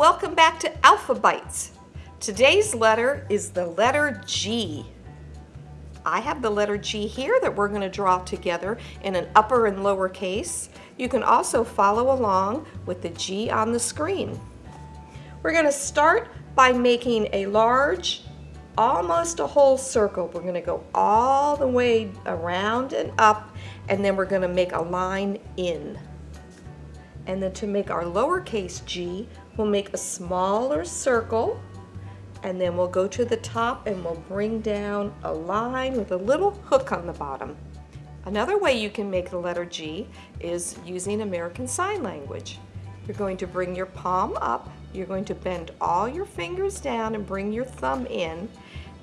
welcome back to Alphabytes. Today's letter is the letter G. I have the letter G here that we're going to draw together in an upper and lower case. You can also follow along with the G on the screen. We're going to start by making a large, almost a whole circle. We're going to go all the way around and up, and then we're going to make a line in. And then to make our lowercase g, we'll make a smaller circle and then we'll go to the top and we'll bring down a line with a little hook on the bottom. Another way you can make the letter G is using American Sign Language. You're going to bring your palm up, you're going to bend all your fingers down and bring your thumb in,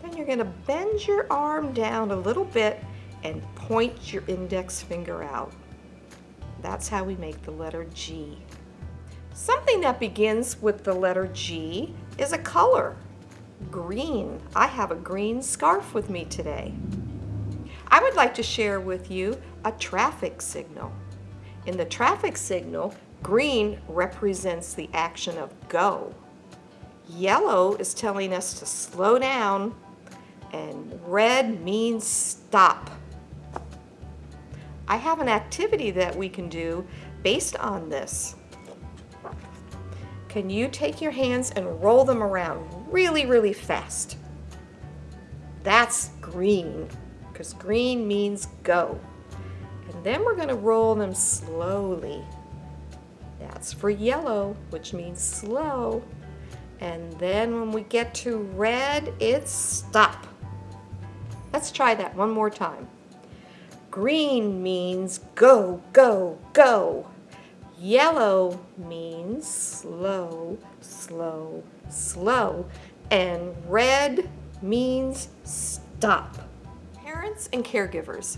then you're going to bend your arm down a little bit and point your index finger out. That's how we make the letter G. Something that begins with the letter G is a color. Green. I have a green scarf with me today. I would like to share with you a traffic signal. In the traffic signal, green represents the action of go. Yellow is telling us to slow down and red means stop. I have an activity that we can do based on this. Can you take your hands and roll them around really, really fast? That's green, because green means go. And then we're going to roll them slowly. That's for yellow, which means slow. And then when we get to red, it's stop. Let's try that one more time. Green means go, go, go. Yellow means slow, slow, slow. And red means stop. Parents and caregivers.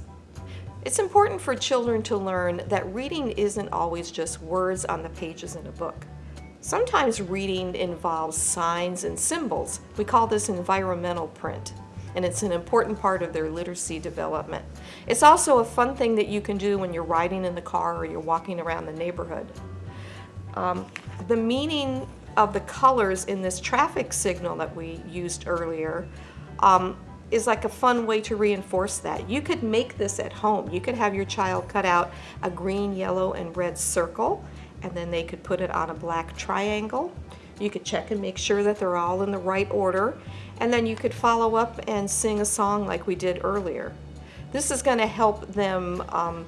It's important for children to learn that reading isn't always just words on the pages in a book. Sometimes reading involves signs and symbols. We call this environmental print and it's an important part of their literacy development. It's also a fun thing that you can do when you're riding in the car or you're walking around the neighborhood. Um, the meaning of the colors in this traffic signal that we used earlier um, is like a fun way to reinforce that. You could make this at home. You could have your child cut out a green, yellow, and red circle and then they could put it on a black triangle. You could check and make sure that they're all in the right order and then you could follow up and sing a song like we did earlier. This is going to help them um,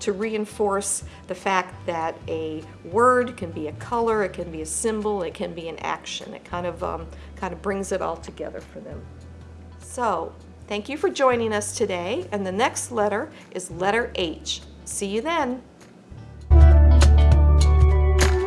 to reinforce the fact that a word can be a color, it can be a symbol, it can be an action. It kind of, um, kind of brings it all together for them. So, thank you for joining us today, and the next letter is letter H. See you then.